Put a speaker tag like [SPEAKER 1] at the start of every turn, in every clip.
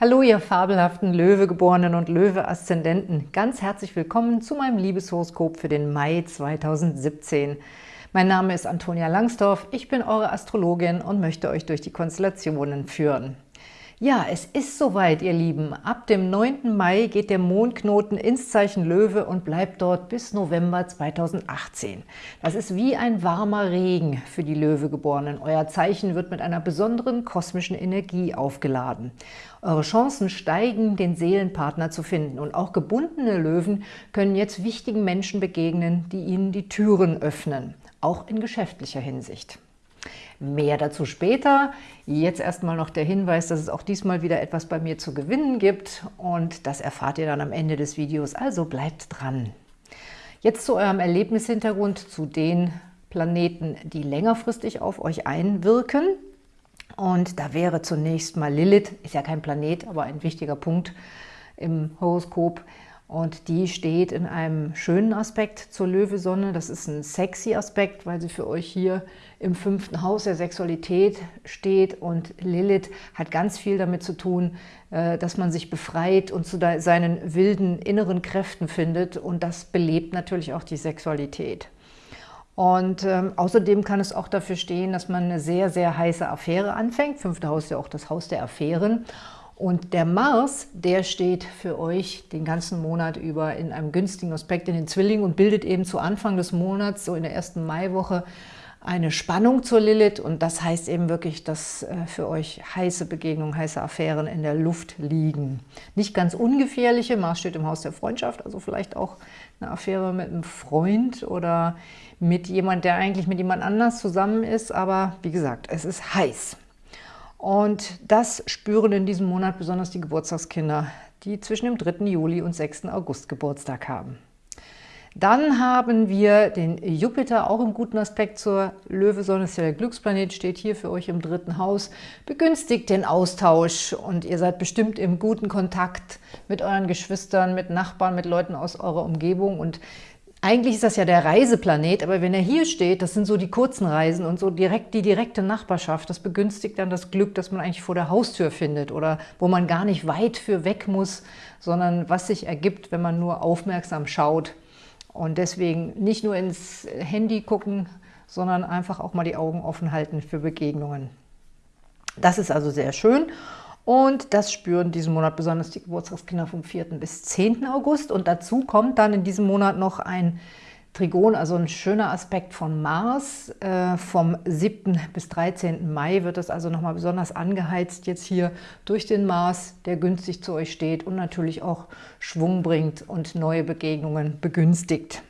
[SPEAKER 1] Hallo, ihr fabelhaften Löwegeborenen und Löwe-Aszendenten. Ganz herzlich willkommen zu meinem Liebeshoroskop für den Mai 2017. Mein Name ist Antonia Langsdorf, ich bin eure Astrologin und möchte euch durch die Konstellationen führen. Ja, es ist soweit, ihr Lieben. Ab dem 9. Mai geht der Mondknoten ins Zeichen Löwe und bleibt dort bis November 2018. Das ist wie ein warmer Regen für die Löwegeborenen. Euer Zeichen wird mit einer besonderen kosmischen Energie aufgeladen. Eure Chancen steigen, den Seelenpartner zu finden. Und auch gebundene Löwen können jetzt wichtigen Menschen begegnen, die ihnen die Türen öffnen, auch in geschäftlicher Hinsicht. Mehr dazu später. Jetzt erstmal noch der Hinweis, dass es auch diesmal wieder etwas bei mir zu gewinnen gibt und das erfahrt ihr dann am Ende des Videos, also bleibt dran. Jetzt zu eurem Erlebnishintergrund, zu den Planeten, die längerfristig auf euch einwirken. Und da wäre zunächst mal Lilith, ist ja kein Planet, aber ein wichtiger Punkt im Horoskop, und die steht in einem schönen Aspekt zur Löwesonne. Das ist ein sexy Aspekt, weil sie für euch hier im fünften Haus der Sexualität steht. Und Lilith hat ganz viel damit zu tun, äh, dass man sich befreit und zu seinen wilden inneren Kräften findet. Und das belebt natürlich auch die Sexualität. Und ähm, außerdem kann es auch dafür stehen, dass man eine sehr, sehr heiße Affäre anfängt. Fünfte Haus ist ja auch das Haus der Affären. Und der Mars, der steht für euch den ganzen Monat über in einem günstigen Aspekt in den Zwillingen und bildet eben zu Anfang des Monats, so in der ersten Maiwoche, eine Spannung zur Lilith. Und das heißt eben wirklich, dass äh, für euch heiße Begegnungen, heiße Affären in der Luft liegen. Nicht ganz ungefährliche, Mars steht im Haus der Freundschaft, also vielleicht auch eine Affäre mit einem Freund oder mit jemand, der eigentlich mit jemand anders zusammen ist. Aber wie gesagt, es ist heiß. Und das spüren in diesem Monat besonders die Geburtstagskinder, die zwischen dem 3. Juli und 6. August Geburtstag haben. Dann haben wir den Jupiter, auch im guten Aspekt zur Löwesonne, ist ja der Glücksplanet, steht hier für euch im dritten Haus, begünstigt den Austausch und ihr seid bestimmt im guten Kontakt mit euren Geschwistern, mit Nachbarn, mit Leuten aus eurer Umgebung und eigentlich ist das ja der Reiseplanet, aber wenn er hier steht, das sind so die kurzen Reisen und so direkt die direkte Nachbarschaft, das begünstigt dann das Glück, das man eigentlich vor der Haustür findet oder wo man gar nicht weit für weg muss, sondern was sich ergibt, wenn man nur aufmerksam schaut. Und deswegen nicht nur ins Handy gucken, sondern einfach auch mal die Augen offen halten für Begegnungen. Das ist also sehr schön. Und das spüren diesen Monat besonders die Geburtstagskinder vom 4. bis 10. August. Und dazu kommt dann in diesem Monat noch ein Trigon, also ein schöner Aspekt von Mars. Äh, vom 7. bis 13. Mai wird das also nochmal besonders angeheizt jetzt hier durch den Mars, der günstig zu euch steht und natürlich auch Schwung bringt und neue Begegnungen begünstigt.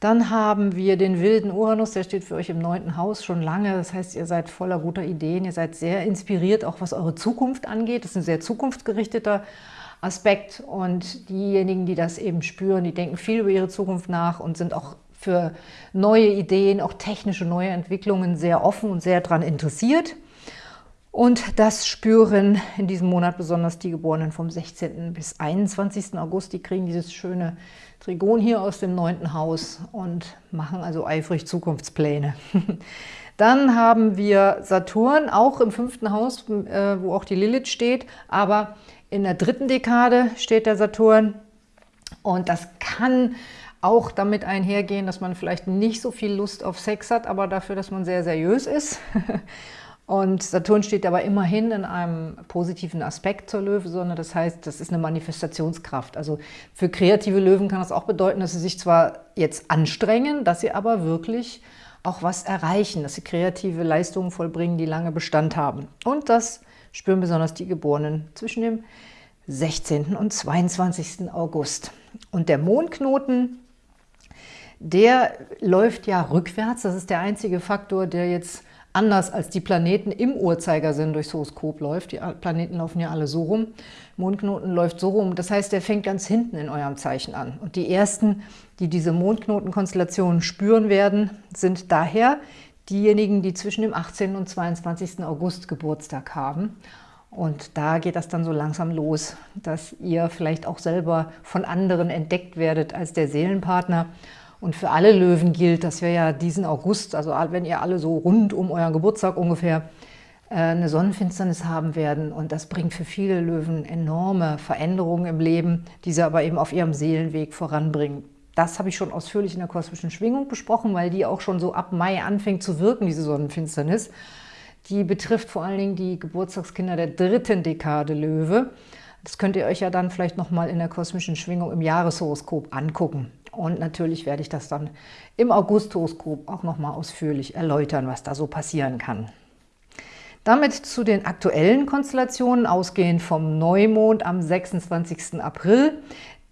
[SPEAKER 1] Dann haben wir den wilden Uranus, der steht für euch im neunten Haus schon lange. Das heißt, ihr seid voller guter Ideen, ihr seid sehr inspiriert, auch was eure Zukunft angeht. Das ist ein sehr zukunftsgerichteter Aspekt und diejenigen, die das eben spüren, die denken viel über ihre Zukunft nach und sind auch für neue Ideen, auch technische neue Entwicklungen sehr offen und sehr daran interessiert. Und das spüren in diesem Monat besonders die Geborenen vom 16. bis 21. August. Die kriegen dieses schöne Trigon hier aus dem neunten Haus und machen also eifrig Zukunftspläne. Dann haben wir Saturn, auch im fünften Haus, äh, wo auch die Lilith steht, aber in der dritten Dekade steht der Saturn und das kann auch damit einhergehen, dass man vielleicht nicht so viel Lust auf Sex hat, aber dafür, dass man sehr seriös ist. Und Saturn steht aber immerhin in einem positiven Aspekt zur Löwesonne. Das heißt, das ist eine Manifestationskraft. Also für kreative Löwen kann das auch bedeuten, dass sie sich zwar jetzt anstrengen, dass sie aber wirklich auch was erreichen, dass sie kreative Leistungen vollbringen, die lange Bestand haben. Und das spüren besonders die Geborenen zwischen dem 16. und 22. August. Und der Mondknoten, der läuft ja rückwärts. Das ist der einzige Faktor, der jetzt anders als die Planeten im Uhrzeigersinn durchs Horoskop läuft. Die Planeten laufen ja alle so rum. Mondknoten läuft so rum. Das heißt, der fängt ganz hinten in eurem Zeichen an. Und die Ersten, die diese Mondknotenkonstellationen spüren werden, sind daher diejenigen, die zwischen dem 18. und 22. August Geburtstag haben. Und da geht das dann so langsam los, dass ihr vielleicht auch selber von anderen entdeckt werdet als der Seelenpartner und für alle Löwen gilt, dass wir ja diesen August, also wenn ihr alle so rund um euren Geburtstag ungefähr äh, eine Sonnenfinsternis haben werden und das bringt für viele Löwen enorme Veränderungen im Leben, die sie aber eben auf ihrem Seelenweg voranbringen. Das habe ich schon ausführlich in der kosmischen Schwingung besprochen, weil die auch schon so ab Mai anfängt zu wirken, diese Sonnenfinsternis. Die betrifft vor allen Dingen die Geburtstagskinder der dritten Dekade Löwe. Das könnt ihr euch ja dann vielleicht nochmal in der kosmischen Schwingung im Jahreshoroskop angucken. Und natürlich werde ich das dann im August-Horoskop auch nochmal ausführlich erläutern, was da so passieren kann. Damit zu den aktuellen Konstellationen, ausgehend vom Neumond am 26. April.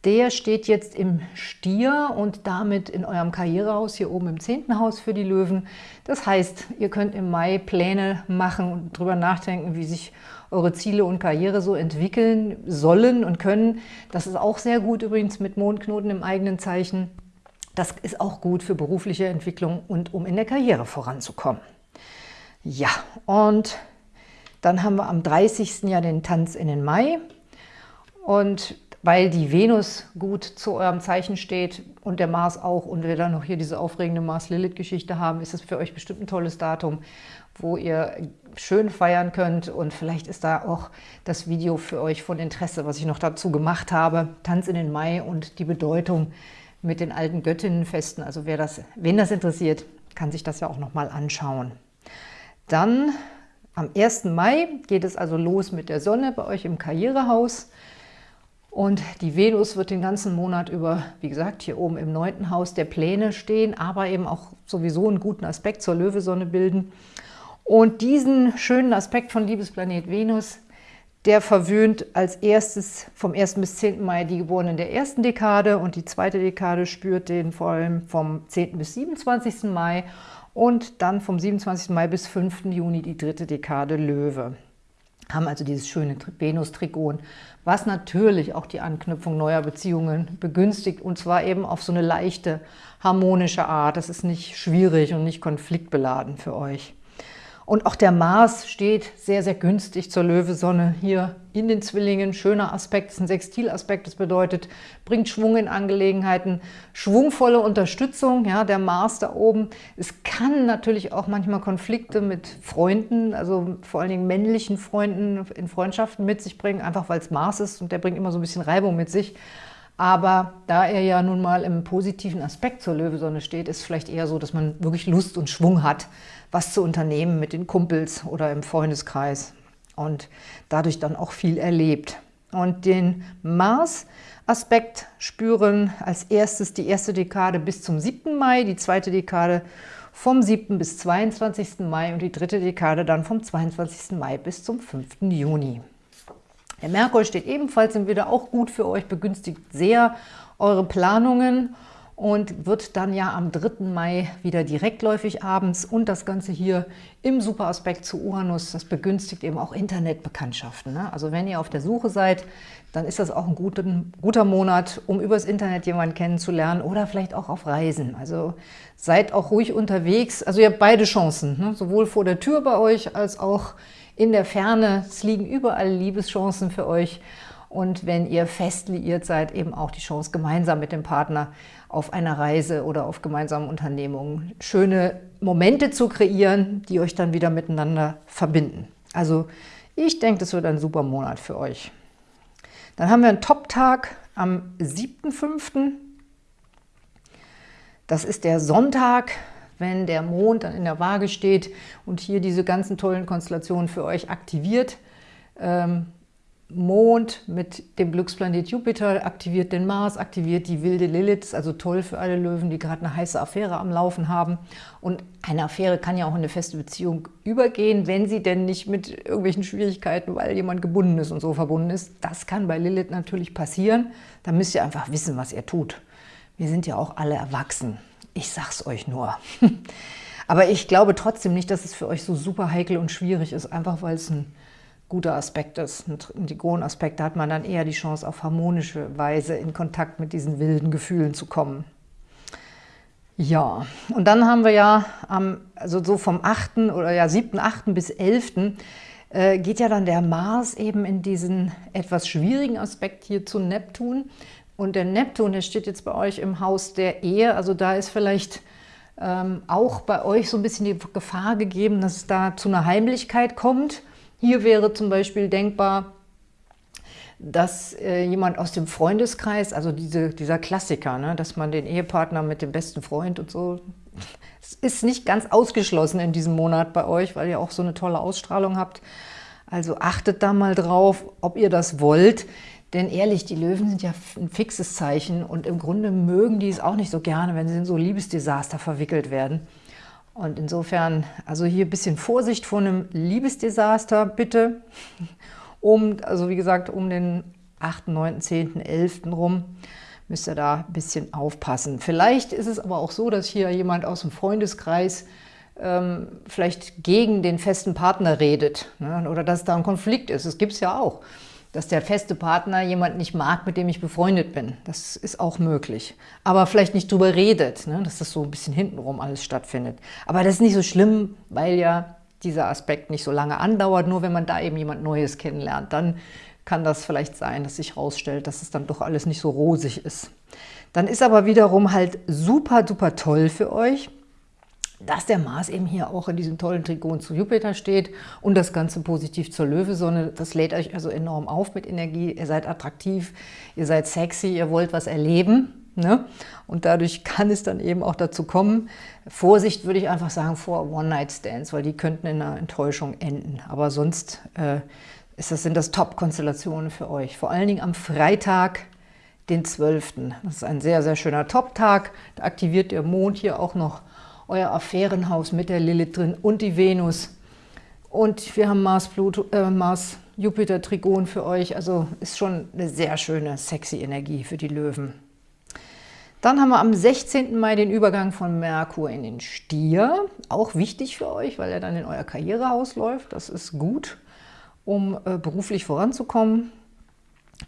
[SPEAKER 1] Der steht jetzt im Stier und damit in eurem Karrierehaus, hier oben im 10. Haus für die Löwen. Das heißt, ihr könnt im Mai Pläne machen und darüber nachdenken, wie sich eure Ziele und Karriere so entwickeln sollen und können. Das ist auch sehr gut übrigens mit Mondknoten im eigenen Zeichen. Das ist auch gut für berufliche Entwicklung und um in der Karriere voranzukommen. Ja, und dann haben wir am 30. ja den Tanz in den Mai. Und weil die Venus gut zu eurem Zeichen steht und der Mars auch und wir dann noch hier diese aufregende Mars-Lilith-Geschichte haben, ist es für euch bestimmt ein tolles Datum, wo ihr schön feiern könnt und vielleicht ist da auch das Video für euch von Interesse, was ich noch dazu gemacht habe, Tanz in den Mai und die Bedeutung mit den alten Göttinnenfesten. Also wer das, wen das interessiert, kann sich das ja auch noch mal anschauen. Dann am 1. Mai geht es also los mit der Sonne bei euch im Karrierehaus. Und die Venus wird den ganzen Monat über, wie gesagt, hier oben im neunten Haus der Pläne stehen, aber eben auch sowieso einen guten Aspekt zur Löwesonne bilden. Und diesen schönen Aspekt von Liebesplanet Venus, der verwöhnt als erstes vom 1. bis 10. Mai die Geborenen der ersten Dekade und die zweite Dekade spürt den vor allem vom 10. bis 27. Mai und dann vom 27. Mai bis 5. Juni die dritte Dekade Löwe haben also dieses schöne Venus-Trigon, was natürlich auch die Anknüpfung neuer Beziehungen begünstigt und zwar eben auf so eine leichte, harmonische Art. Das ist nicht schwierig und nicht konfliktbeladen für euch. Und auch der Mars steht sehr, sehr günstig zur Löwesonne hier in den Zwillingen. Schöner Aspekt, ist ein Sextilaspekt, das bedeutet, bringt Schwung in Angelegenheiten, schwungvolle Unterstützung, ja, der Mars da oben. Es kann natürlich auch manchmal Konflikte mit Freunden, also vor allen Dingen männlichen Freunden in Freundschaften mit sich bringen, einfach weil es Mars ist und der bringt immer so ein bisschen Reibung mit sich. Aber da er ja nun mal im positiven Aspekt zur Löwesonne steht, ist vielleicht eher so, dass man wirklich Lust und Schwung hat, was zu unternehmen mit den Kumpels oder im Freundeskreis und dadurch dann auch viel erlebt. Und den Mars-Aspekt spüren als erstes die erste Dekade bis zum 7. Mai, die zweite Dekade vom 7. bis 22. Mai und die dritte Dekade dann vom 22. Mai bis zum 5. Juni. Der Merkur steht ebenfalls im Widder, auch gut für euch, begünstigt sehr eure Planungen und wird dann ja am 3. Mai wieder direktläufig abends und das Ganze hier im Superaspekt zu Uranus, das begünstigt eben auch Internetbekanntschaften. Ne? Also wenn ihr auf der Suche seid, dann ist das auch ein guten, guter Monat, um übers Internet jemanden kennenzulernen oder vielleicht auch auf Reisen. Also seid auch ruhig unterwegs. Also ihr habt beide Chancen, ne? sowohl vor der Tür bei euch als auch in der Ferne. Es liegen überall Liebeschancen für euch und wenn ihr fest liiert seid, eben auch die Chance, gemeinsam mit dem Partner auf einer Reise oder auf gemeinsamen Unternehmungen schöne Momente zu kreieren, die euch dann wieder miteinander verbinden. Also ich denke, das wird ein super Monat für euch. Dann haben wir einen Top-Tag am 7.5. Das ist der Sonntag, wenn der Mond dann in der Waage steht und hier diese ganzen tollen Konstellationen für euch aktiviert. Ähm, Mond mit dem Glücksplanet Jupiter aktiviert den Mars, aktiviert die wilde Lilith, also toll für alle Löwen, die gerade eine heiße Affäre am Laufen haben. Und eine Affäre kann ja auch in eine feste Beziehung übergehen, wenn sie denn nicht mit irgendwelchen Schwierigkeiten, weil jemand gebunden ist und so verbunden ist. Das kann bei Lilith natürlich passieren. Da müsst ihr einfach wissen, was ihr tut. Wir sind ja auch alle erwachsen. Ich sag's euch nur. Aber ich glaube trotzdem nicht, dass es für euch so super heikel und schwierig ist, einfach weil es ein guter Aspekt ist. Ein Trigon-Aspekt, da hat man dann eher die Chance, auf harmonische Weise in Kontakt mit diesen wilden Gefühlen zu kommen. Ja, und dann haben wir ja, am, also so vom 8. oder ja 7., 8. bis 11. Äh, geht ja dann der Mars eben in diesen etwas schwierigen Aspekt hier zu Neptun. Und der Neptun, der steht jetzt bei euch im Haus der Ehe, also da ist vielleicht ähm, auch bei euch so ein bisschen die Gefahr gegeben, dass es da zu einer Heimlichkeit kommt. Hier wäre zum Beispiel denkbar, dass äh, jemand aus dem Freundeskreis, also diese, dieser Klassiker, ne, dass man den Ehepartner mit dem besten Freund und so, es ist nicht ganz ausgeschlossen in diesem Monat bei euch, weil ihr auch so eine tolle Ausstrahlung habt. Also achtet da mal drauf, ob ihr das wollt. Denn ehrlich, die Löwen sind ja ein fixes Zeichen und im Grunde mögen die es auch nicht so gerne, wenn sie in so Liebesdesaster verwickelt werden. Und insofern, also hier ein bisschen Vorsicht vor einem Liebesdesaster, bitte um, also wie gesagt, um den 8., 9., 10., 11. rum müsst ihr da ein bisschen aufpassen. Vielleicht ist es aber auch so, dass hier jemand aus dem Freundeskreis ähm, vielleicht gegen den festen Partner redet ne? oder dass da ein Konflikt ist. Das gibt es ja auch, dass der feste Partner jemand nicht mag, mit dem ich befreundet bin. Das ist auch möglich. Aber vielleicht nicht drüber redet, ne? dass das so ein bisschen hintenrum alles stattfindet. Aber das ist nicht so schlimm, weil ja dieser Aspekt nicht so lange andauert. Nur wenn man da eben jemand Neues kennenlernt, dann kann das vielleicht sein, dass sich herausstellt, dass es dann doch alles nicht so rosig ist. Dann ist aber wiederum halt super, super toll für euch, dass der Mars eben hier auch in diesem tollen Trigon zu Jupiter steht und das Ganze positiv zur Löwesonne. Das lädt euch also enorm auf mit Energie. Ihr seid attraktiv, ihr seid sexy, ihr wollt was erleben. Ne? Und dadurch kann es dann eben auch dazu kommen, Vorsicht würde ich einfach sagen vor One-Night-Stands, weil die könnten in einer Enttäuschung enden. Aber sonst äh, ist das, sind das Top-Konstellationen für euch. Vor allen Dingen am Freitag, den 12. Das ist ein sehr, sehr schöner Top-Tag. Da aktiviert der Mond hier auch noch euer Affärenhaus mit der Lilith drin und die Venus. Und wir haben Mars, Pluto, äh, Mars Jupiter Trigon für euch. Also ist schon eine sehr schöne, sexy Energie für die Löwen. Dann haben wir am 16. Mai den Übergang von Merkur in den Stier. Auch wichtig für euch, weil er dann in euer Karrierehaus läuft. Das ist gut, um äh, beruflich voranzukommen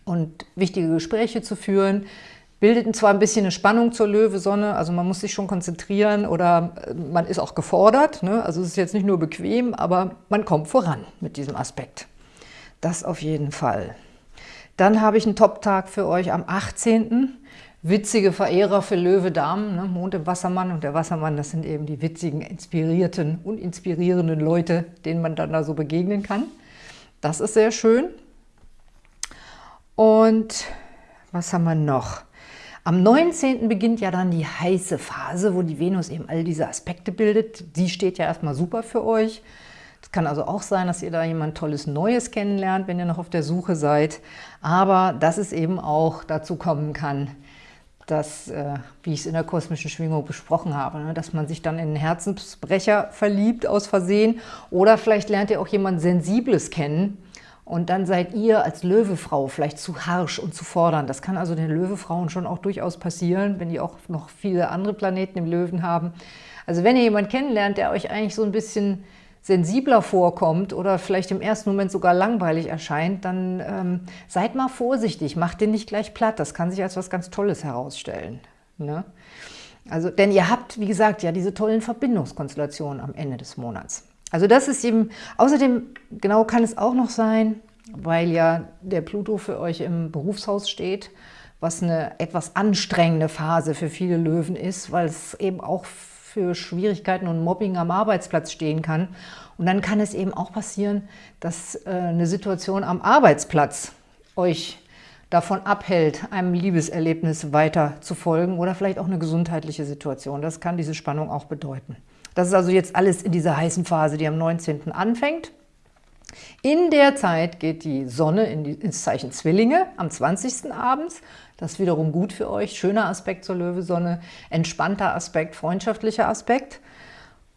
[SPEAKER 1] und wichtige Gespräche zu führen. Bildet zwar ein bisschen eine Spannung zur Löwe-Sonne, also man muss sich schon konzentrieren oder äh, man ist auch gefordert. Ne? Also es ist jetzt nicht nur bequem, aber man kommt voran mit diesem Aspekt. Das auf jeden Fall. Dann habe ich einen Top-Tag für euch am 18 witzige Verehrer für Löwe Damen, ne? Mond im Wassermann und der Wassermann, das sind eben die witzigen, inspirierten und inspirierenden Leute, denen man dann da so begegnen kann. Das ist sehr schön. Und was haben wir noch? Am 19. beginnt ja dann die heiße Phase, wo die Venus eben all diese Aspekte bildet. Die steht ja erstmal super für euch. Es kann also auch sein, dass ihr da jemand Tolles Neues kennenlernt, wenn ihr noch auf der Suche seid. Aber dass es eben auch dazu kommen kann, dass, äh, wie ich es in der kosmischen Schwingung besprochen habe, ne, dass man sich dann in einen Herzensbrecher verliebt aus Versehen oder vielleicht lernt ihr auch jemand Sensibles kennen und dann seid ihr als Löwefrau vielleicht zu harsch und zu fordern. Das kann also den Löwefrauen schon auch durchaus passieren, wenn die auch noch viele andere Planeten im Löwen haben. Also wenn ihr jemanden kennenlernt, der euch eigentlich so ein bisschen sensibler vorkommt oder vielleicht im ersten Moment sogar langweilig erscheint, dann ähm, seid mal vorsichtig, macht den nicht gleich platt. Das kann sich als was ganz Tolles herausstellen. Ne? Also, denn ihr habt, wie gesagt, ja diese tollen Verbindungskonstellationen am Ende des Monats. Also das ist eben, außerdem, genau kann es auch noch sein, weil ja der Pluto für euch im Berufshaus steht, was eine etwas anstrengende Phase für viele Löwen ist, weil es eben auch für Schwierigkeiten und Mobbing am Arbeitsplatz stehen kann. Und dann kann es eben auch passieren, dass äh, eine Situation am Arbeitsplatz euch davon abhält, einem Liebeserlebnis weiter zu folgen oder vielleicht auch eine gesundheitliche Situation. Das kann diese Spannung auch bedeuten. Das ist also jetzt alles in dieser heißen Phase, die am 19. anfängt. In der Zeit geht die Sonne in die, ins Zeichen Zwillinge am 20. abends. Das ist wiederum gut für euch. Schöner Aspekt zur Löwesonne, entspannter Aspekt, freundschaftlicher Aspekt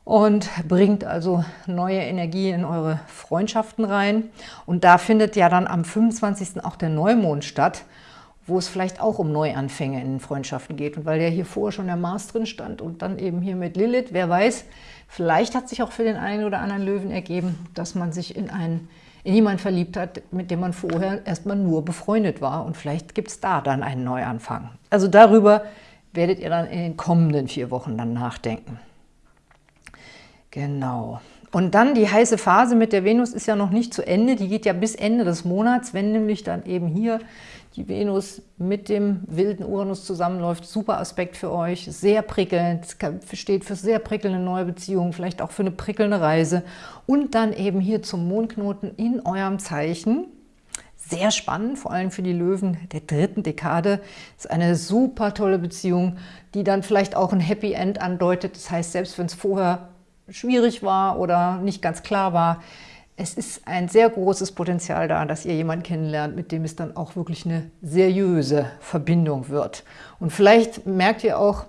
[SPEAKER 1] und bringt also neue Energie in eure Freundschaften rein. Und da findet ja dann am 25. auch der Neumond statt, wo es vielleicht auch um Neuanfänge in Freundschaften geht. Und weil ja hier vorher schon der Mars drin stand und dann eben hier mit Lilith, wer weiß, vielleicht hat sich auch für den einen oder anderen Löwen ergeben, dass man sich in einen in jemanden verliebt hat, mit dem man vorher erstmal nur befreundet war. Und vielleicht gibt es da dann einen Neuanfang. Also darüber werdet ihr dann in den kommenden vier Wochen dann nachdenken. Genau. Und dann die heiße Phase mit der Venus ist ja noch nicht zu Ende, die geht ja bis Ende des Monats, wenn nämlich dann eben hier die Venus mit dem wilden Uranus zusammenläuft. Super Aspekt für euch, sehr prickelnd, steht für sehr prickelnde neue Beziehungen, vielleicht auch für eine prickelnde Reise. Und dann eben hier zum Mondknoten in eurem Zeichen. Sehr spannend, vor allem für die Löwen der dritten Dekade. Ist eine super tolle Beziehung, die dann vielleicht auch ein Happy End andeutet. Das heißt, selbst wenn es vorher schwierig war oder nicht ganz klar war. Es ist ein sehr großes Potenzial da, dass ihr jemanden kennenlernt, mit dem es dann auch wirklich eine seriöse Verbindung wird. Und vielleicht merkt ihr auch,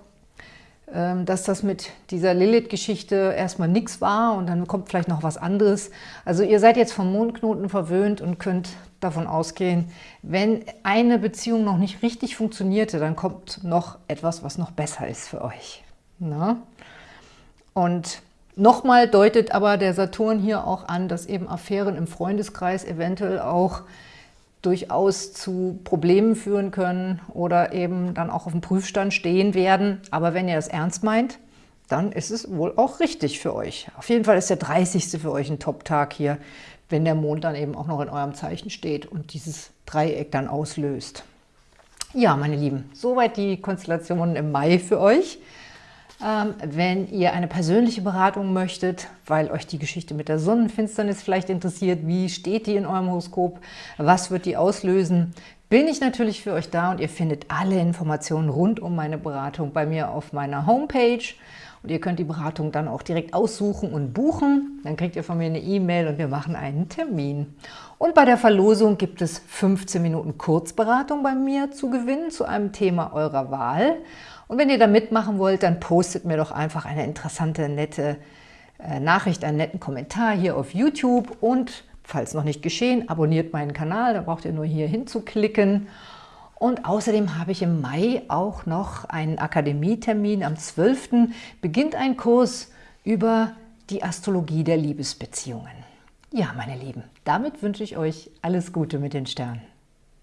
[SPEAKER 1] ähm, dass das mit dieser Lilith-Geschichte erstmal nichts war und dann kommt vielleicht noch was anderes. Also ihr seid jetzt vom Mondknoten verwöhnt und könnt davon ausgehen, wenn eine Beziehung noch nicht richtig funktionierte, dann kommt noch etwas, was noch besser ist für euch. Na? Und Nochmal deutet aber der Saturn hier auch an, dass eben Affären im Freundeskreis eventuell auch durchaus zu Problemen führen können oder eben dann auch auf dem Prüfstand stehen werden. Aber wenn ihr das ernst meint, dann ist es wohl auch richtig für euch. Auf jeden Fall ist der 30. für euch ein Top-Tag hier, wenn der Mond dann eben auch noch in eurem Zeichen steht und dieses Dreieck dann auslöst. Ja, meine Lieben, soweit die Konstellationen im Mai für euch. Ähm, wenn ihr eine persönliche Beratung möchtet, weil euch die Geschichte mit der Sonnenfinsternis vielleicht interessiert, wie steht die in eurem Horoskop, was wird die auslösen, bin ich natürlich für euch da und ihr findet alle Informationen rund um meine Beratung bei mir auf meiner Homepage. Und ihr könnt die Beratung dann auch direkt aussuchen und buchen. Dann kriegt ihr von mir eine E-Mail und wir machen einen Termin. Und bei der Verlosung gibt es 15 Minuten Kurzberatung bei mir zu gewinnen zu einem Thema eurer Wahl. Und wenn ihr da mitmachen wollt, dann postet mir doch einfach eine interessante, nette äh, Nachricht, einen netten Kommentar hier auf YouTube und falls noch nicht geschehen, abonniert meinen Kanal, da braucht ihr nur hier hinzuklicken. Und außerdem habe ich im Mai auch noch einen Akademietermin. Am 12. beginnt ein Kurs über die Astrologie der Liebesbeziehungen. Ja, meine Lieben, damit wünsche ich euch alles Gute mit den Sternen.